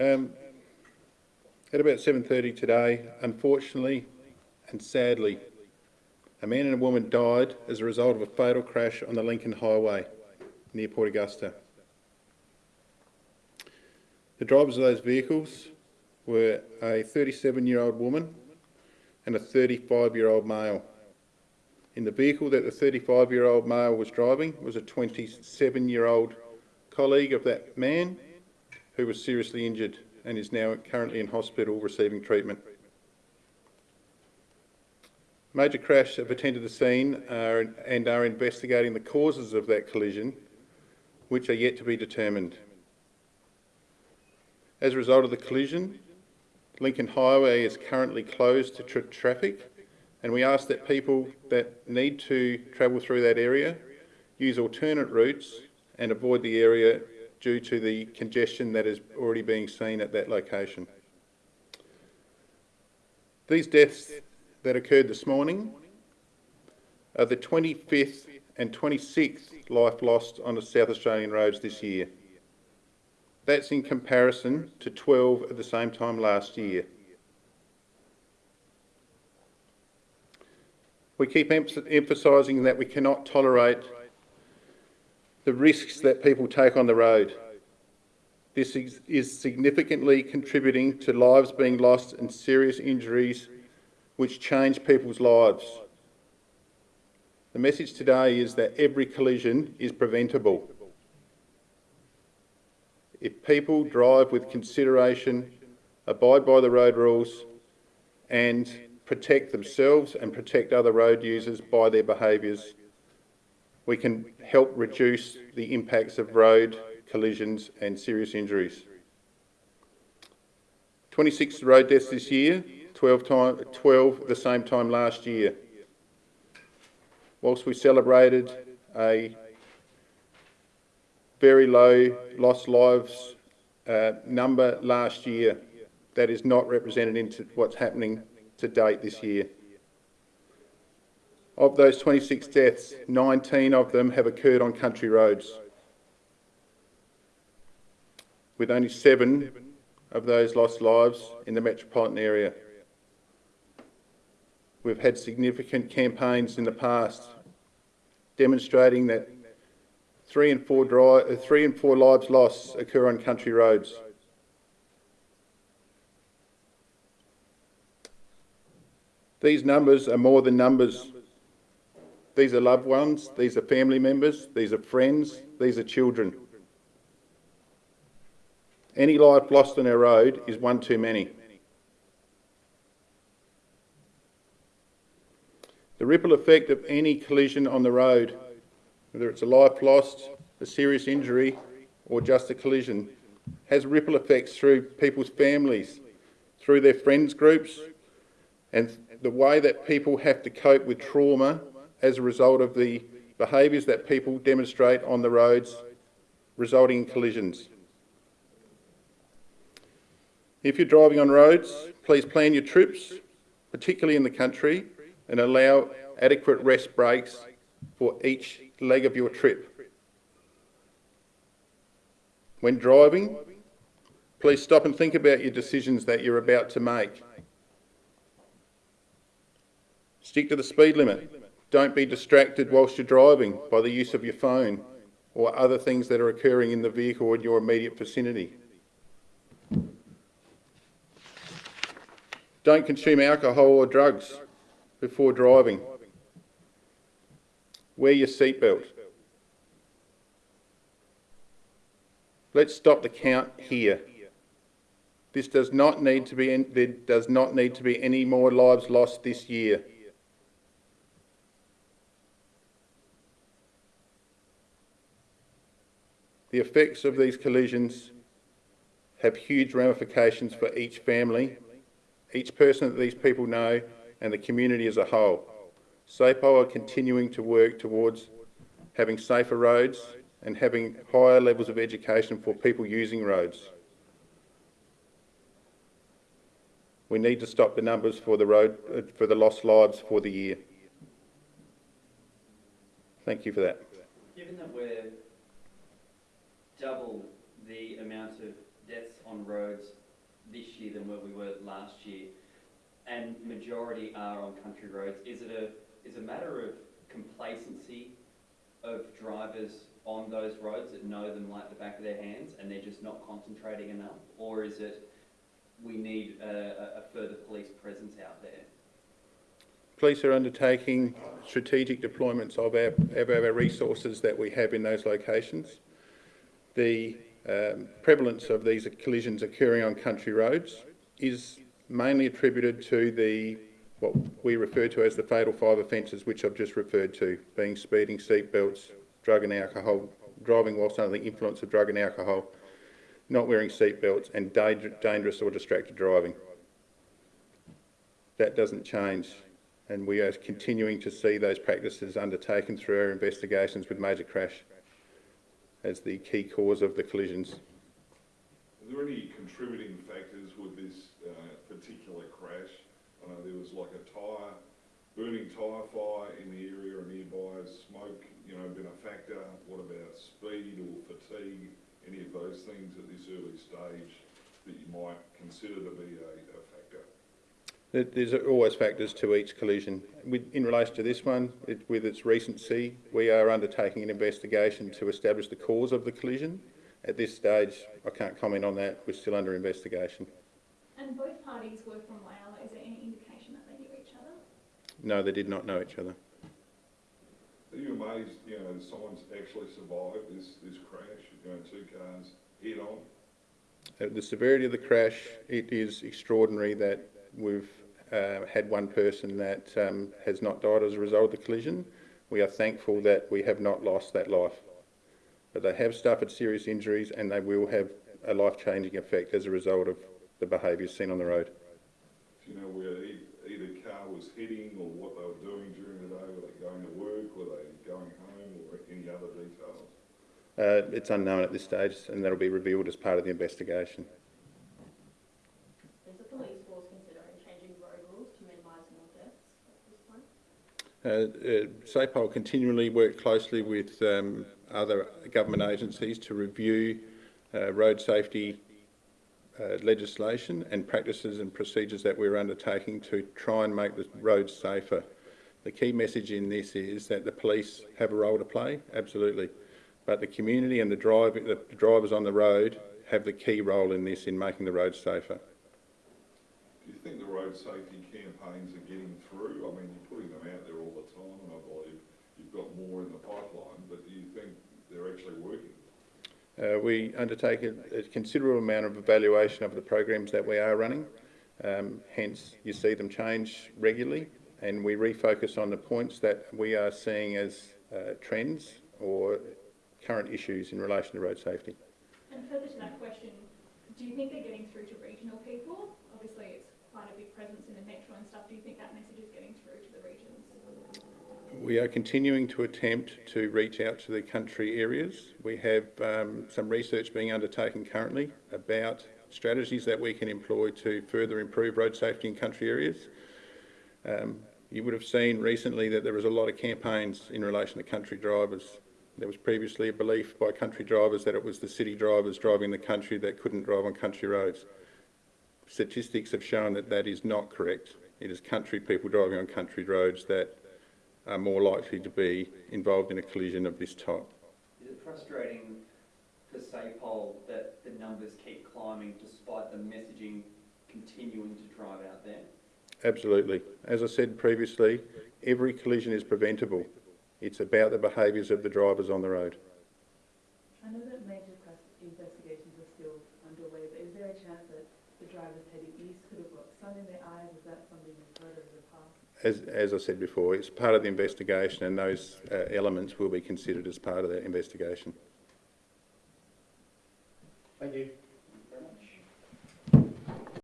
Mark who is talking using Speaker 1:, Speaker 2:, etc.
Speaker 1: Um, at about 7.30 today, unfortunately and sadly, a man and a woman died as a result of a fatal crash on the Lincoln Highway near Port Augusta. The drivers of those vehicles were a 37-year-old woman and a 35-year-old male. In the vehicle that the 35-year-old male was driving was a 27-year-old colleague of that man who was seriously injured and is now currently in hospital receiving treatment. Major Crash have attended the scene uh, and are investigating the causes of that collision, which are yet to be determined. As a result of the collision, Lincoln Highway is currently closed to tra traffic and we ask that people that need to travel through that area use alternate routes and avoid the area due to the congestion that is already being seen at that location. These deaths that occurred this morning are the 25th and 26th life lost on the South Australian roads this year. That's in comparison to 12 at the same time last year. We keep emphasising that we cannot tolerate the risks that people take on the road. This is significantly contributing to lives being lost and serious injuries which change people's lives. The message today is that every collision is preventable. If people drive with consideration, abide by the road rules and protect themselves and protect other road users by their behaviours, we can help reduce the impacts of road collisions and serious injuries. 26 road deaths this year, 12, time, 12 the same time last year. Whilst we celebrated a very low lost lives uh, number last year. That is not represented into what's happening to date this year. Of those 26 deaths, 19 of them have occurred on country roads, with only seven of those lost lives in the metropolitan area. We've had significant campaigns in the past demonstrating that Three and four, dry, uh, three and four lives lost occur on country roads. These numbers are more than numbers. These are loved ones, these are family members, these are friends, these are children. Any life lost on our road is one too many. The ripple effect of any collision on the road whether it's a life lost, a serious injury, or just a collision, has ripple effects through people's families, through their friends groups, and the way that people have to cope with trauma as a result of the behaviours that people demonstrate on the roads resulting in collisions. If you're driving on roads, please plan your trips, particularly in the country, and allow adequate rest breaks for each leg of your trip. When driving, please stop and think about your decisions that you're about to make. Stick to the speed limit. Don't be distracted whilst you're driving by the use of your phone or other things that are occurring in the vehicle in your immediate vicinity. Don't consume alcohol or drugs before driving. Wear your seatbelt. Let's stop the count here. This does not need to be, there does not need to be any more lives lost this year. The effects of these collisions have huge ramifications for each family, each person that these people know, and the community as a whole. SAPOL are continuing to work towards having safer roads and having higher levels of education for people using roads. We need to stop the numbers for the road for the lost lives for the year. Thank you for that.
Speaker 2: Double the amount of deaths on roads this year than where we were last year, and majority are on country roads. Is it a, is a matter of complacency of drivers on those roads that know them like the back of their hands and they're just not concentrating enough? Or is it we need a, a further police presence out there?
Speaker 1: Police are undertaking strategic deployments of our, of our resources that we have in those locations. The um, prevalence of these collisions occurring on country roads is mainly attributed to the what we refer to as the fatal five offences, which I've just referred to, being speeding, seat belts, drug and alcohol, driving whilst under the influence of drug and alcohol, not wearing seat belts, and dangerous or distracted driving. That doesn't change, and we are continuing to see those practices undertaken through our investigations with Major Crash as the key cause of the collisions.
Speaker 3: Are there any contributing factors with this uh, particular crash? I know there was like a tyre, burning tyre fire in the area or nearby, smoke, you know, been a factor? What about speed or fatigue? Any of those things at this early stage that you might consider to be a, a factor?
Speaker 1: There- There's always factors to each collision. In relation to this one, it, with its recency, we are undertaking an investigation to establish the cause of the collision. At this stage, I can't comment on that. We're still under investigation.
Speaker 4: And both parties were from Whyalla. Is there any indication that they knew each other?
Speaker 1: No, they did not know each other.
Speaker 3: Are you amazed, you know, someone's actually survived this, this crash, you know, two cars head on?
Speaker 1: The severity of the crash, it is extraordinary that we've uh, had one person that um, has not died as a result of the collision. We are thankful that we have not lost that life. But they have suffered serious injuries and they will have a life-changing effect as a result of the behaviours seen on the road.
Speaker 3: Do you know where either car was heading or what they were doing during the day? Were they going to work? Were they going home or any other details?
Speaker 1: Uh, it's unknown at this stage and that'll be revealed as part of the investigation.
Speaker 5: Is the police force considering changing road rules to minimise more deaths at this point?
Speaker 1: Uh, uh, SAPOL continually work closely with um, other government agencies to review uh, road safety uh, legislation and practices and procedures that we're undertaking to try and make the roads safer. The key message in this is that the police have a role to play, absolutely, but the community and the, drive, the drivers on the road have the key role in this in making the roads safer.
Speaker 3: Do you think the road safety campaigns are getting through? I mean, you're putting them out there all the time and I believe you've got more in the pipeline, but do you think they're actually working?
Speaker 1: Uh, we undertake a, a considerable amount of evaluation of the programs that we are running. Um, hence, you see them change regularly, and we refocus on the points that we are seeing as uh, trends or current issues in relation to road safety.
Speaker 4: And further to that question, do you think they're getting through to regional people? Obviously, it's quite a big presence in the metro and stuff. Do you think that message is getting through to the regions?
Speaker 1: We are continuing to attempt to reach out to the country areas. We have um, some research being undertaken currently about strategies that we can employ to further improve road safety in country areas. Um, you would have seen recently that there was a lot of campaigns in relation to country drivers. There was previously a belief by country drivers that it was the city drivers driving the country that couldn't drive on country roads. Statistics have shown that that is not correct. It is country people driving on country roads that are more likely to be involved in a collision of this type.
Speaker 2: Is it frustrating for SAPOL that the numbers keep climbing despite the messaging continuing to drive out there?
Speaker 1: Absolutely. As I said previously, every collision is preventable. It's about the behaviours of the drivers on the road.
Speaker 6: I know that major crash investigations are still underway, but is there a chance that the drivers heading east could have got sun in their eyes? Is that something you've heard of in the past?
Speaker 1: As, as I said before, it's part of the investigation and those uh, elements will be considered as part of that investigation.
Speaker 7: Thank you.